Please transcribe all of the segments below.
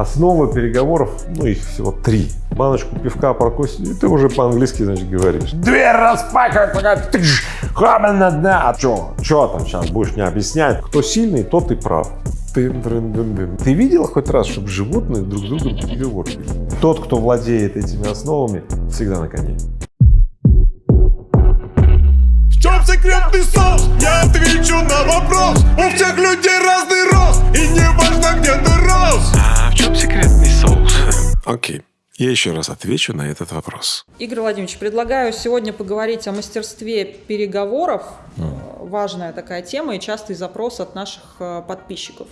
Основа переговоров, ну их всего три. Баночку пивка прокусить, и ты уже по-английски, значит, говоришь. Дверь распахивай, ты ж, да. А что, что там сейчас будешь мне объяснять? Кто сильный, тот и прав. Ты, ты видел хоть раз, чтобы животные друг с другом переговоры Тот, кто владеет этими основами, всегда на коне. В чем секретный соус? Я отвечу на вопрос. У всех людей разный рост, и не важно, где ты рос. Чем секретный соус? Окей. Я еще раз отвечу на этот вопрос. Игорь Владимирович, предлагаю сегодня поговорить о мастерстве переговоров. Mm. Важная такая тема и частый запрос от наших э, подписчиков.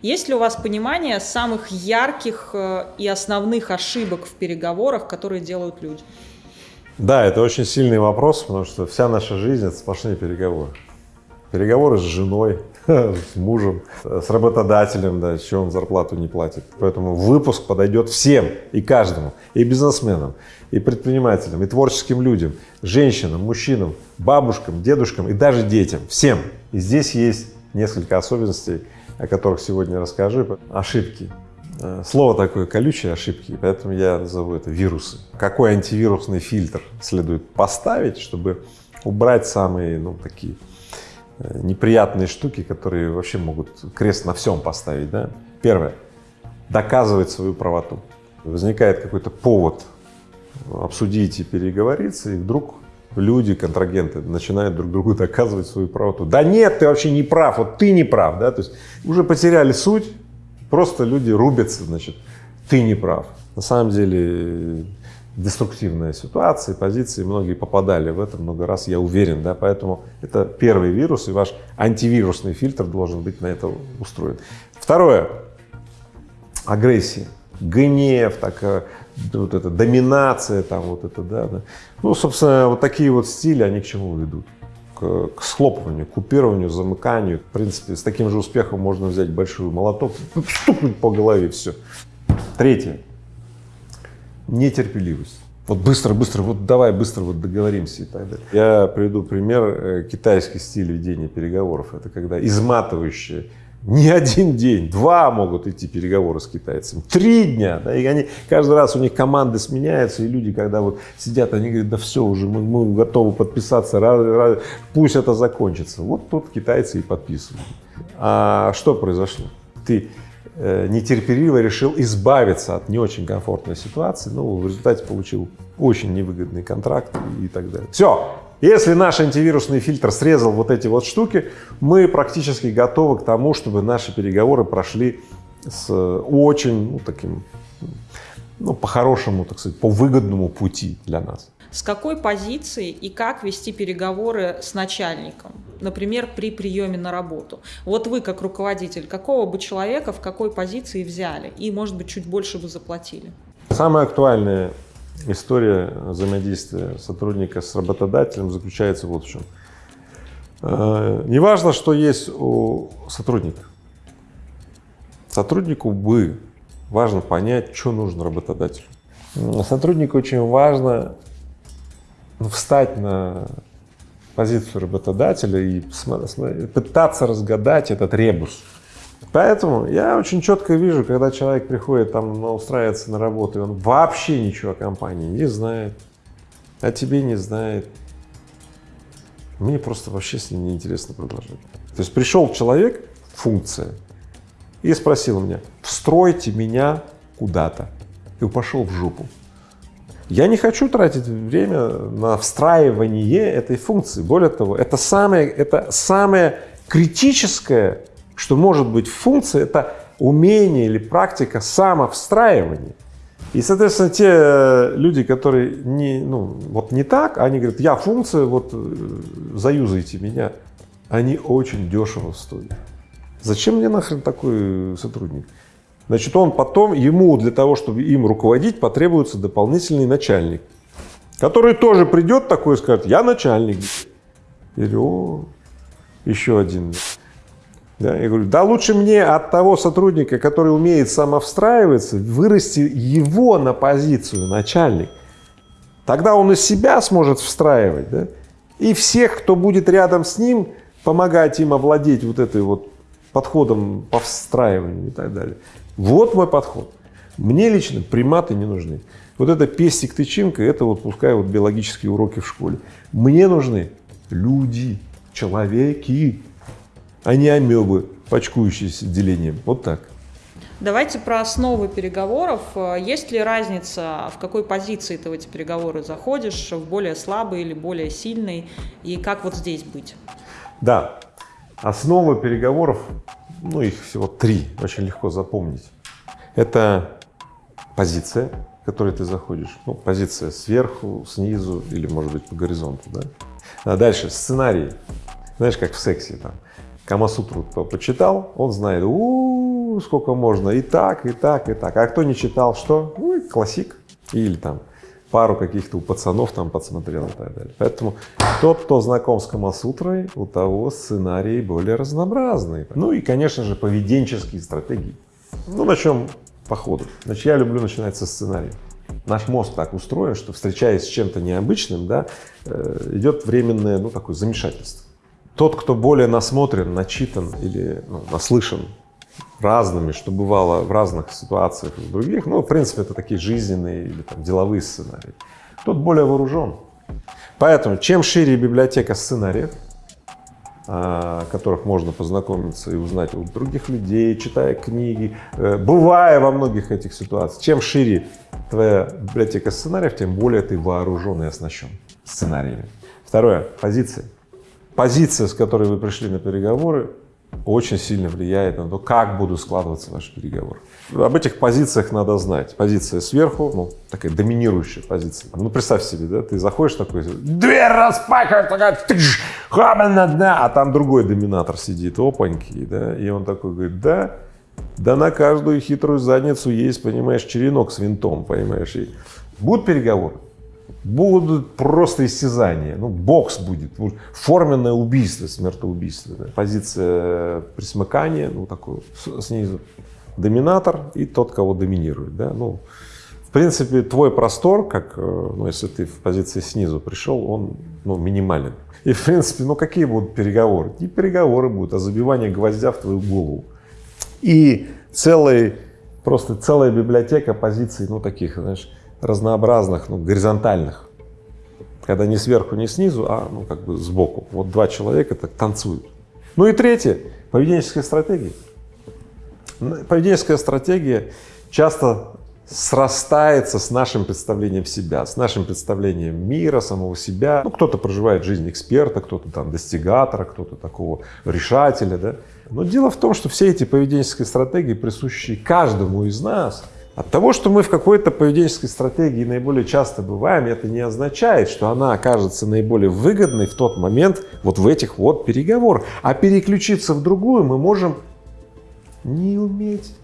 Есть ли у вас понимание самых ярких э, и основных ошибок в переговорах, которые делают люди? Да, это очень сильный вопрос, потому что вся наша жизнь – это сплошные переговоры. Переговоры с женой, с мужем, с работодателем, да, еще он зарплату не платит. Поэтому выпуск подойдет всем и каждому, и бизнесменам, и предпринимателям, и творческим людям, женщинам, мужчинам, бабушкам, дедушкам и даже детям, всем. И здесь есть несколько особенностей, о которых сегодня расскажу. Ошибки. Э, слово такое колючее ошибки, поэтому я назову это вирусы. Какой антивирусный фильтр следует поставить, чтобы убрать самые, ну, такие неприятные штуки, которые вообще могут крест на всем поставить. Да? Первое — доказывать свою правоту. Возникает какой-то повод обсудить и переговориться, и вдруг люди, контрагенты, начинают друг другу доказывать свою правоту. Да нет, ты вообще не прав, вот ты не прав, да, то есть уже потеряли суть, просто люди рубятся, значит, ты не прав. На самом деле деструктивная ситуация, позиции, многие попадали в это много раз, я уверен, да, поэтому это первый вирус, и ваш антивирусный фильтр должен быть на это устроен. Второе — агрессия, гнев, такая, вот эта доминация, там вот это, да, да. Ну, собственно, вот такие вот стили, они к чему ведут? К, к схлопыванию, купированию, замыканию. В принципе, с таким же успехом можно взять большой молоток, стукнуть по голове, все. Третье нетерпеливость. Вот быстро, быстро, вот давай быстро вот договоримся и так далее. Я приведу пример э, китайский стиль ведения переговоров. Это когда изматывающие не один день, два могут идти переговоры с китайцами, три дня, да, и они, каждый раз у них команды сменяются, и люди, когда вот сидят, они говорят, да все, уже мы, мы готовы подписаться, раз, раз, пусть это закончится. Вот тут китайцы и подписывают. А что произошло? Ты нетерпеливо решил избавиться от не очень комфортной ситуации, ну, в результате получил очень невыгодный контракт и так далее. Все, если наш антивирусный фильтр срезал вот эти вот штуки, мы практически готовы к тому, чтобы наши переговоры прошли с очень, ну, таким, ну, по-хорошему, так сказать, по выгодному пути для нас. С какой позиции и как вести переговоры с начальником? например, при приеме на работу. Вот вы, как руководитель, какого бы человека в какой позиции взяли и, может быть, чуть больше бы заплатили? Самая актуальная история взаимодействия сотрудника с работодателем заключается вот в чем. Э, неважно, что есть у сотрудника. Сотруднику бы важно понять, что нужно работодателю. Сотруднику очень важно встать на позицию работодателя и пытаться разгадать этот ребус. Поэтому я очень четко вижу, когда человек приходит там устраивается на работу, и он вообще ничего о компании не знает, о тебе не знает. Мне просто вообще с ним неинтересно продолжать. То есть пришел человек, функция, и спросил меня, встройте меня куда-то. И пошел в жопу. Я не хочу тратить время на встраивание этой функции. Более того, это самое, это самое критическое, что может быть функция, это умение или практика самовстраивания. И, соответственно, те люди, которые не, ну, вот не так, они говорят, я функция, вот э, заюзайте меня, они очень дешево стоят. Зачем мне нахрен такой сотрудник? Значит, он потом, ему для того, чтобы им руководить, потребуется дополнительный начальник, который тоже придет такой и скажет, я начальник. Говорю, о, еще один. Да, я говорю, да лучше мне от того сотрудника, который умеет самовстраиваться, вырасти его на позицию начальник. Тогда он из себя сможет встраивать, да? и всех, кто будет рядом с ним, помогать им овладеть вот этой вот подходом по встраиванию и так далее. Вот мой подход. Мне лично приматы не нужны. Вот это пестик-тычинка, это вот пускай вот биологические уроки в школе. Мне нужны люди, человеки, а не амебы, почкующиеся делением. Вот так. Давайте про основы переговоров. Есть ли разница, в какой позиции ты в эти переговоры заходишь, в более слабый или более сильный, и как вот здесь быть? Да, основы переговоров, ну их всего три, очень легко запомнить. Это позиция, в которой ты заходишь, ну позиция сверху, снизу или может быть по горизонту, да. А дальше сценарий, знаешь, как в сексе там, Камасутру кто почитал, он знает, у, -у, сколько можно, и так, и так, и так. А кто не читал, что? Ну, классик. Или там пару каких-то у пацанов там подсмотрел и так далее. Поэтому тот, кто знаком с Камасутрой, у того сценарии более разнообразные. Ну и, конечно же, поведенческие стратегии. Ну, начнем по ходу. Значит, я люблю начинать со сценария. Наш мозг так устроен, что встречаясь с чем-то необычным, да, э, идет временное, ну, такое замешательство. Тот, кто более насмотрен, начитан или ну, наслышан разными, что бывало в разных ситуациях в других, ну, в принципе, это такие жизненные или там, деловые сценарии, тот более вооружен. Поэтому, чем шире библиотека сценариев, о которых можно познакомиться и узнать у других людей, читая книги, э, бывая во многих этих ситуациях, чем шире твоя библиотека сценариев, тем более ты вооружен и оснащен сценариями. Второе — позиции позиция, с которой вы пришли на переговоры, очень сильно влияет на то, как будут складываться ваши переговоры. Об этих позициях надо знать. Позиция сверху, ну, такая доминирующая позиция. Ну, представь себе, да, ты заходишь такой, дверь распахивает, такая, тыш, да, а там другой доминатор сидит, опаньки, да, и он такой говорит, да, да на каждую хитрую задницу есть, понимаешь, черенок с винтом, понимаешь, и будут переговоры будут просто истязания, ну, бокс будет, форменное убийство, смертоубийство. Да. Позиция присмыкания, ну, такой снизу, доминатор и тот, кого доминирует, да, ну, в принципе, твой простор, как, э, ну, если ты в позиции снизу пришел, он, ну, минимален. И, в принципе, ну, какие будут переговоры? Не переговоры будут, а забивание гвоздя в твою голову. И целый, просто целая библиотека позиций, ну, таких, знаешь, разнообразных, ну, горизонтальных, когда не сверху, не снизу, а ну, как бы сбоку. Вот два человека так танцуют. Ну и третье — поведенческая стратегия. Поведенческая стратегия часто срастается с нашим представлением себя, с нашим представлением мира, самого себя. Ну, кто-то проживает жизнь эксперта, кто-то там достигатора, кто-то такого решателя, да. Но дело в том, что все эти поведенческие стратегии, присущие каждому из нас, от того, что мы в какой-то поведенческой стратегии наиболее часто бываем, это не означает, что она окажется наиболее выгодной в тот момент вот в этих вот переговорах. А переключиться в другую мы можем не уметь.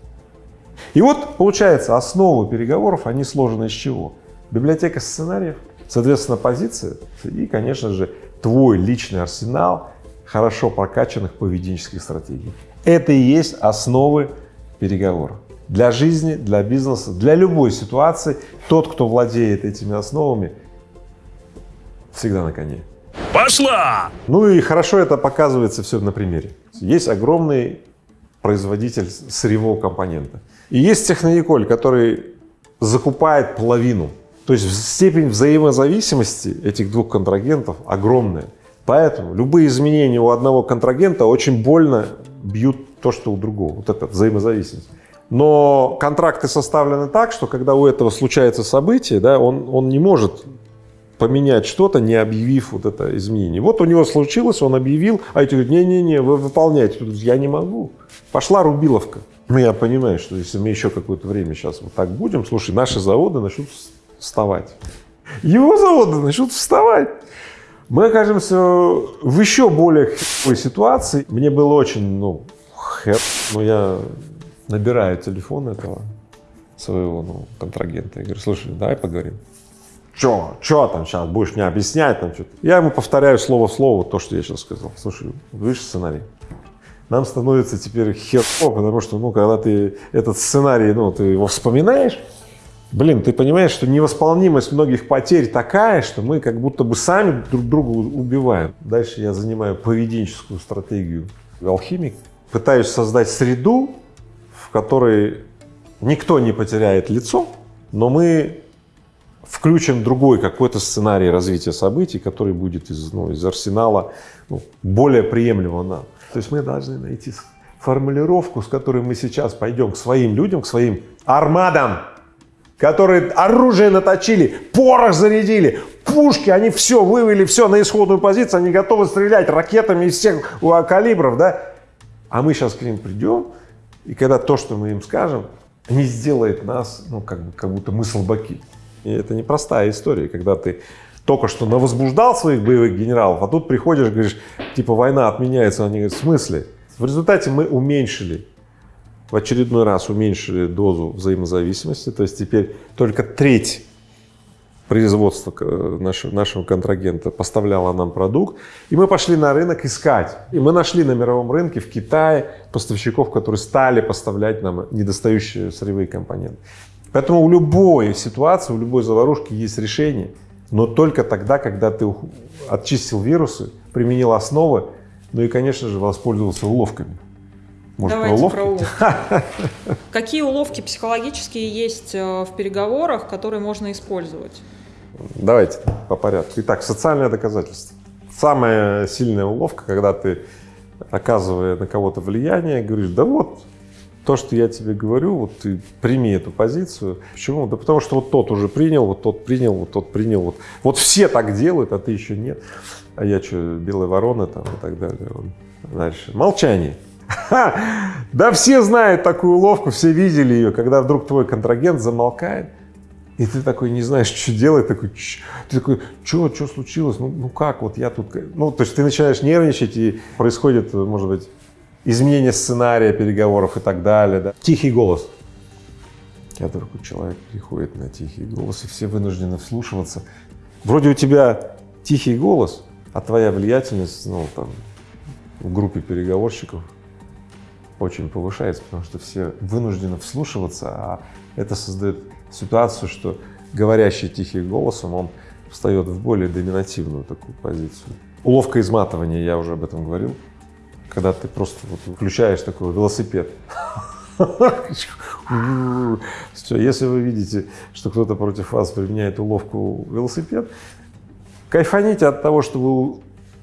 И вот получается, основы переговоров, они сложены из чего? Библиотека сценариев, соответственно, позиция и, конечно же, твой личный арсенал хорошо прокачанных поведенческих стратегий. Это и есть основы переговоров для жизни, для бизнеса, для любой ситуации. Тот, кто владеет этими основами, всегда на коне. Пошла! Ну и хорошо это показывается все на примере. Есть огромный производитель сырьевого компонента. И есть технониколь, который закупает половину. То есть степень взаимозависимости этих двух контрагентов огромная. Поэтому любые изменения у одного контрагента очень больно бьют то, что у другого. Вот это взаимозависимость. Но контракты составлены так, что когда у этого случается событие, да, он, он не может поменять что-то, не объявив вот это изменение. Вот у него случилось, он объявил, а эти говорят, не-не-не, вы выполняйте. Я не могу. Пошла рубиловка. Ну, я понимаю, что если мы еще какое-то время сейчас вот так будем, слушай, наши заводы начнут вставать. Его заводы начнут вставать. Мы окажемся в еще более ситуации. Мне было очень, ну, хер, но я набираю телефон этого своего ну, контрагента и говорю, слушай, давай поговорим. Че, че там сейчас, будешь мне объяснять там что-то? Я ему повторяю слово в слово то, что я сейчас сказал. Слушай, видишь сценарий? Нам становится теперь херово, потому что, ну, когда ты этот сценарий, ну, ты его вспоминаешь, блин, ты понимаешь, что невосполнимость многих потерь такая, что мы как будто бы сами друг друга убиваем. Дальше я занимаю поведенческую стратегию алхимик, пытаюсь создать среду, которой никто не потеряет лицо, но мы включим другой какой-то сценарий развития событий, который будет из, ну, из арсенала ну, более приемлемого нам. То есть мы должны найти формулировку, с которой мы сейчас пойдем к своим людям, к своим армадам, которые оружие наточили, порох зарядили, пушки, они все вывели, все на исходную позицию, они готовы стрелять ракетами из всех калибров, да? А мы сейчас к ним придем, и когда то, что мы им скажем, не сделает нас, ну, как, бы, как будто мы слабаки. И это непростая история, когда ты только что навозбуждал своих боевых генералов, а тут приходишь, говоришь, типа, война отменяется, они говорят, в смысле? В результате мы уменьшили, в очередной раз уменьшили дозу взаимозависимости, то есть теперь только треть производства нашего, нашего контрагента поставляла нам продукт, и мы пошли на рынок искать. И мы нашли на мировом рынке в Китае поставщиков, которые стали поставлять нам недостающие сырьевые компоненты. Поэтому у любой ситуации, у любой заварушки есть решение, но только тогда, когда ты очистил вирусы, применил основы, ну и, конечно же, воспользовался уловками. Может, Давайте про уловки? Про уловки. Какие уловки психологические есть э, в переговорах, которые можно использовать? Давайте по порядку. Итак, социальное доказательство. Самая сильная уловка, когда ты, оказывая на кого-то влияние, говоришь, да вот, то, что я тебе говорю, вот ты прими эту позицию. Почему? Да потому что вот тот уже принял, вот тот принял, вот тот принял. Вот, вот все так делают, а ты еще нет. А я что, белая ворона там и так далее. Дальше. Молчание. Ха! Да все знают такую уловку, все видели ее, когда вдруг твой контрагент замолкает, и ты такой не знаешь, что делать, такой, ты такой, что, что случилось, ну, ну как, вот я тут, ну, то есть ты начинаешь нервничать, и происходит, может быть, изменение сценария переговоров и так далее. Да. Тихий голос. Когда вдруг человек приходит на тихий голос, и все вынуждены вслушиваться. Вроде у тебя тихий голос, а твоя влиятельность, ну, там, в группе переговорщиков очень повышается, потому что все вынуждены вслушиваться, а это создает ситуацию, что говорящий тихим голосом, он встает в более доминативную такую позицию. Уловка изматывания, я уже об этом говорил, когда ты просто вот включаешь такой велосипед. Все, если вы видите, что кто-то против вас применяет уловку велосипед, кайфаните от того, что вы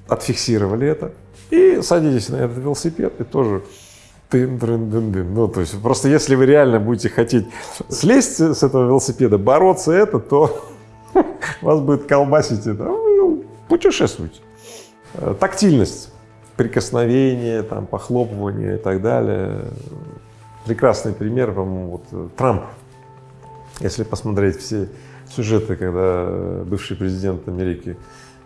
отфиксировали это, и садитесь на этот велосипед и тоже Тын -дын -дын -дын. Ну, то есть просто если вы реально будете хотеть слезть с этого велосипеда, бороться это, то вас будет колбасить это. Ну, путешествуйте. Э, тактильность, прикосновение, там, похлопывание и так далее. Прекрасный пример, по-моему, вот э, Трамп. Если посмотреть все сюжеты, когда бывший президент Америки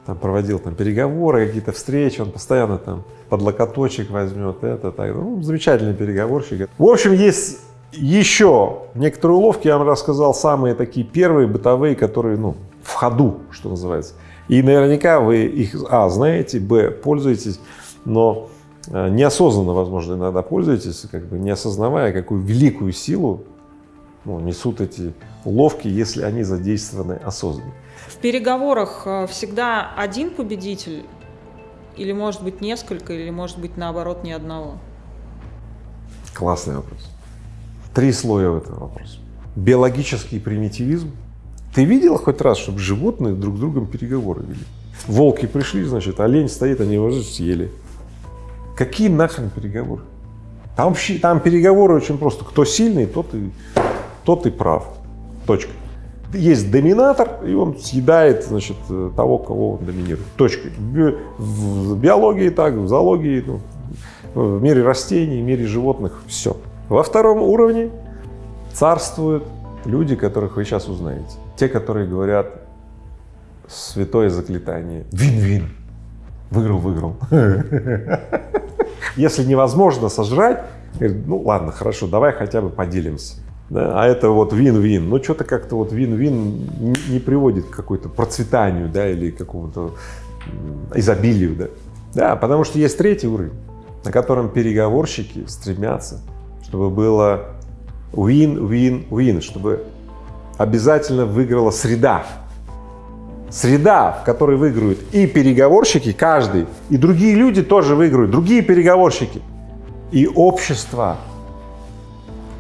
там проводил там переговоры, какие-то встречи, он постоянно там под локоточек возьмет это, так, ну, замечательный переговорщик. В общем, есть еще некоторые уловки, я вам рассказал, самые такие первые бытовые, которые, ну, в ходу, что называется. И наверняка вы их, а, знаете, б, пользуетесь, но э, неосознанно, возможно, иногда пользуетесь, как бы не осознавая, какую великую силу ну, несут эти уловки, если они задействованы осознанно. В переговорах э, всегда один победитель или может быть несколько, или может быть наоборот ни одного? Классный вопрос. Три слоя в этом вопросе. Биологический примитивизм. Ты видела хоть раз, чтобы животные друг с другом переговоры вели? Волки пришли, значит, олень стоит, они его съели. Какие нахрен переговоры? Там, там переговоры очень просто. Кто сильный, тот и, тот и прав. Точка есть доминатор, и он съедает, значит, того, кого он доминирует. Точка. В биологии так, в зоологии, ну, в мире растений, в мире животных, все. Во втором уровне царствуют люди, которых вы сейчас узнаете. Те, которые говорят святое заклинание «Вин-вин». Выиграл, выиграл. Если невозможно сожрать, ну ладно, хорошо, давай хотя бы поделимся. Да, а это вот вин-вин. Ну, что-то как-то вот вин-вин не приводит к какой-то процветанию, да, или какому-то изобилию, да. Да, потому что есть третий уровень, на котором переговорщики стремятся, чтобы было win-win-win, чтобы обязательно выиграла среда. Среда, в которой выиграют и переговорщики, каждый, и другие люди тоже выиграют, другие переговорщики, и общество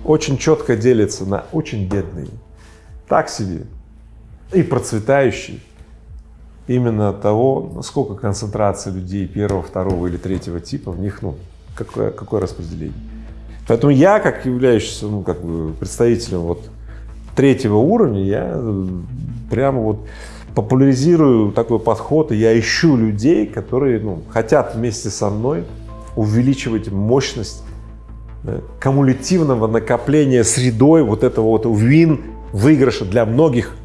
очень четко делится на очень бедные, так себе, и процветающие. Именно того, насколько концентрация людей первого, второго или третьего типа в них, ну, какое, какое распределение. Поэтому я, как являющийся, ну, как бы представителем вот третьего уровня, я прямо вот популяризирую такой подход, и я ищу людей, которые, ну, хотят вместе со мной увеличивать мощность кумулятивного накопления средой вот этого вот вин выигрыша для многих,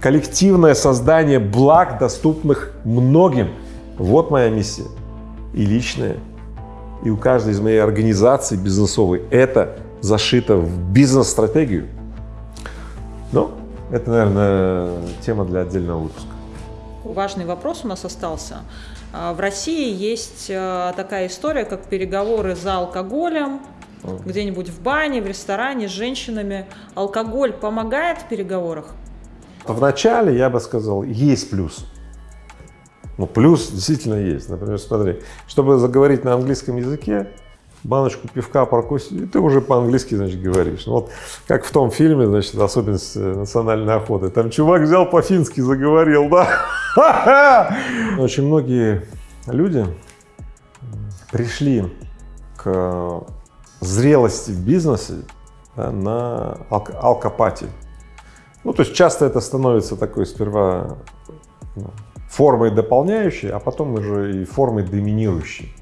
коллективное создание благ, доступных многим. Вот моя миссия и личная, и у каждой из моей организаций бизнесовой это зашито в бизнес-стратегию. Но это, наверное, тема для отдельного выпуска. Важный вопрос у нас остался. А, в России есть а, такая история, как переговоры за алкоголем, где-нибудь в бане, в ресторане с женщинами. Алкоголь помогает в переговорах? Вначале я бы сказал, есть плюс. Ну, плюс действительно есть. Например, смотри, чтобы заговорить на английском языке, баночку пивка прокусить, и ты уже по-английски, значит, говоришь. Ну, вот как в том фильме, значит, особенность э, национальной охоты. Там чувак взял по-фински, заговорил, да? Очень многие люди пришли к зрелости в бизнесе да, на алк алкопатии. Ну, то есть часто это становится такой сперва ну, формой дополняющей, а потом уже и формой доминирующей.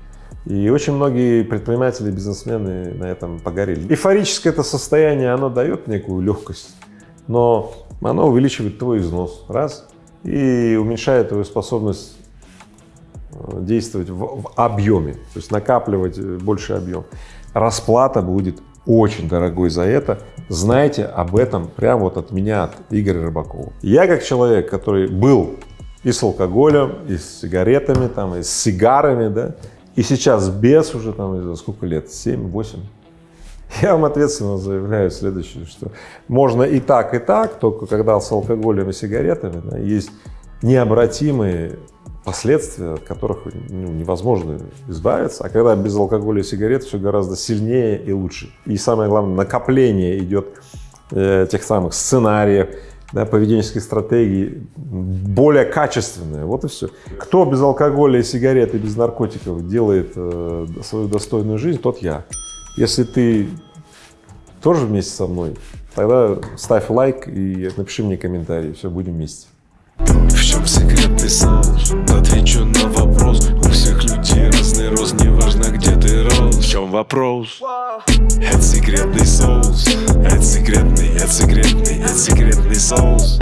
И очень многие предприниматели, бизнесмены на этом погорели. Эйфорическое это состояние, оно дает некую легкость, но оно увеличивает твой износ, раз, и уменьшает твою способность э, действовать в, в объеме, то есть накапливать э, больше объем. Расплата будет очень дорогой за это. Знайте об этом прямо вот от меня, от Игоря Рыбакова. Я как человек, который был и с алкоголем, и с сигаретами, там, и с сигарами, да, и сейчас без уже там, сколько лет, 7-8, я вам ответственно заявляю следующее, что можно и так, и так, только когда с алкоголем и сигаретами да, есть необратимые последствия, от которых ну, невозможно избавиться, а когда без алкоголя и сигарет все гораздо сильнее и лучше. И самое главное, накопление идет э, тех самых сценариев, да, поведенческой стратегии более качественная. Вот и все. Кто без алкоголя и сигарет и без наркотиков делает э, свою достойную жизнь, тот я. Если ты тоже вместе со мной, тогда ставь лайк и напиши мне комментарий. Все, будем вместе. В чем секретный соус? Отвечу на вопрос У всех людей разный рост Неважно чем вопрос? Это секретный соус, это секретный, это секретный, это секретный соус.